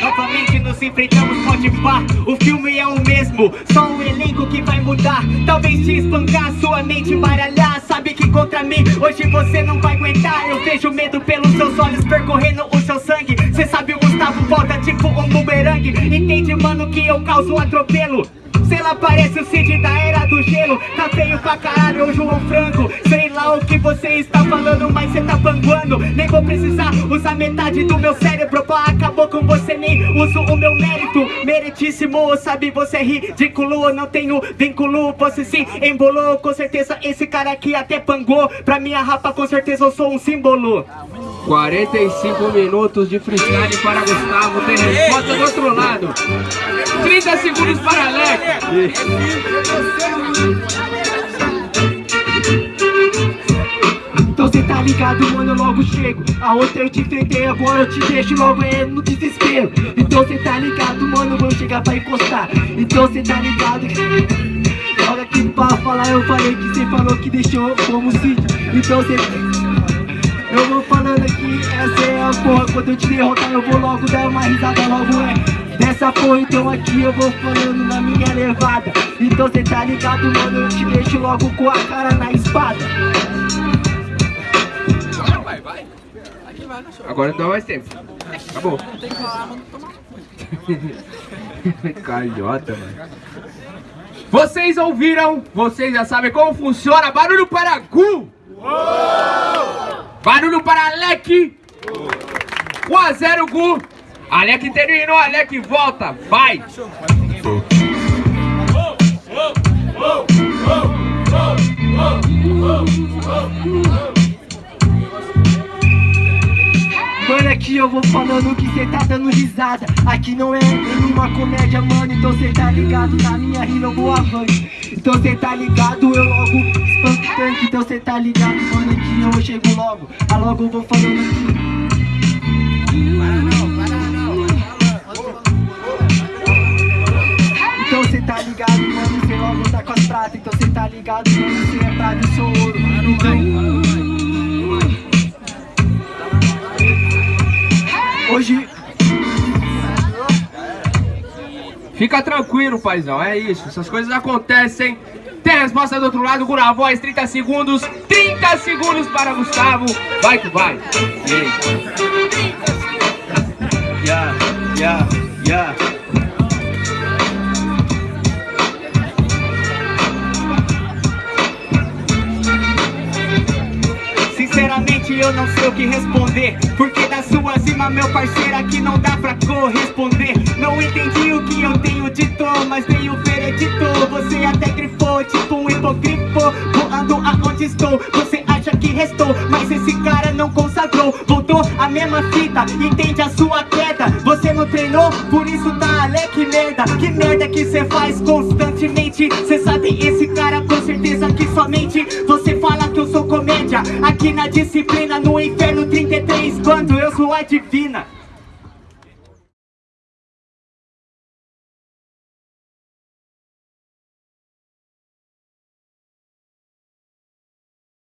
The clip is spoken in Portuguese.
Novamente nos enfrentamos, pode pá. O filme é o mesmo, só um elenco que vai mudar. Talvez te espancar, sua mente baralhar Sabe que contra mim, hoje você não vai aguentar. Eu vejo medo pelos seus olhos percorrendo o seu sangue. Cê sabe o Gustavo volta tipo um bumerangue. Entende mano que eu causo atropelo? Sei lá, parece o Cid da era do gelo. Tá feio pra caralho, o João Franco. Sei lá o que você está falando, mas cê tá panguando. Nem vou precisar usar metade do meu cérebro. Pô, acabou com você, nem uso o meu mérito. Meritíssimo, sabe, você é ridículo. Não tenho vínculo, você se embolou. Com certeza esse cara aqui até pangou. Pra minha rapa, com certeza eu sou um símbolo. 45 minutos de freestyle para Gustavo, tem resposta do outro lado. 30 segundos para Alex. Ligado, mano, eu logo chego. A outra eu te enfrentei, agora eu te deixo logo é no desespero. Então cê tá ligado, mano, vou chegar pra encostar. Então cê tá ligado Logo aqui pra falar, eu falei que cê falou que deixou como sítio. Então cê... Eu vou falando aqui, essa é a porra. Quando eu te derrotar eu vou logo dar uma risada Logo é. Dessa porra Então aqui eu vou falando na minha levada. Então cê tá ligado mano, eu te deixo logo com a cara na espada Agora não dá mais tempo. Acabou. Calhota, mano. Vocês ouviram? Vocês já sabem como funciona. Barulho para Gu. Barulho para Alec. 1 a 0 Gu. Alec terminou, Alec volta. Vai. Mano, aqui eu vou falando que cê tá dando risada. Aqui não é nenhuma comédia, mano Então cê tá ligado, na minha rima eu vou avante. Então cê tá ligado, eu logo espanco o tanque. Então cê tá ligado, mano, que eu chego logo. Ah, logo eu vou falando aqui Então cê tá ligado, mano, cê logo tá com as pratas Então cê tá ligado, mano, cê é prata e sou ouro. Então... Fica tranquilo, paizão. É isso. Essas coisas acontecem. Tem a resposta do outro lado, Gu na voz, 30 segundos. 30 segundos para Gustavo. Vai que vai. Yeah, yeah, yeah. Sinceramente eu não sei o que responder Porque da sua cima meu parceiro aqui não dá pra corresponder veredito Você até grifou tipo um hipogrifo. Voando aonde estou Você acha que restou. Mas esse cara não consagrou. Voltou a mesma fita Entende a sua queda. Você não treinou Por isso tá Alec merda. Que merda que cê faz constantemente. Cê sabe esse cara com certeza que somente Você fala que eu sou comédia. Aqui na disciplina no inferno 33 Quando eu sou a divina